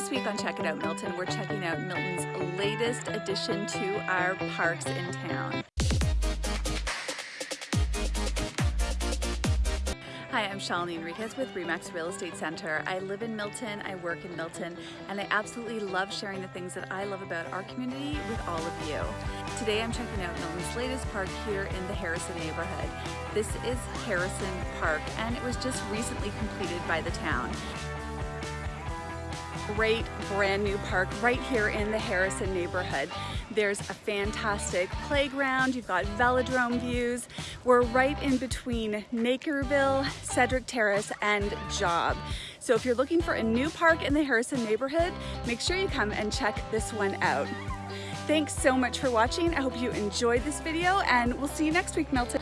This week on Check It Out Milton, we're checking out Milton's latest addition to our parks in town. Hi, I'm Shalini Enriquez with Remax Real Estate Center. I live in Milton, I work in Milton, and I absolutely love sharing the things that I love about our community with all of you. Today I'm checking out Milton's latest park here in the Harrison neighborhood. This is Harrison Park, and it was just recently completed by the town great brand new park right here in the Harrison neighborhood. There's a fantastic playground, you've got velodrome views. We're right in between Nakerville, Cedric Terrace, and Job. So if you're looking for a new park in the Harrison neighborhood, make sure you come and check this one out. Thanks so much for watching. I hope you enjoyed this video and we'll see you next week, Milton.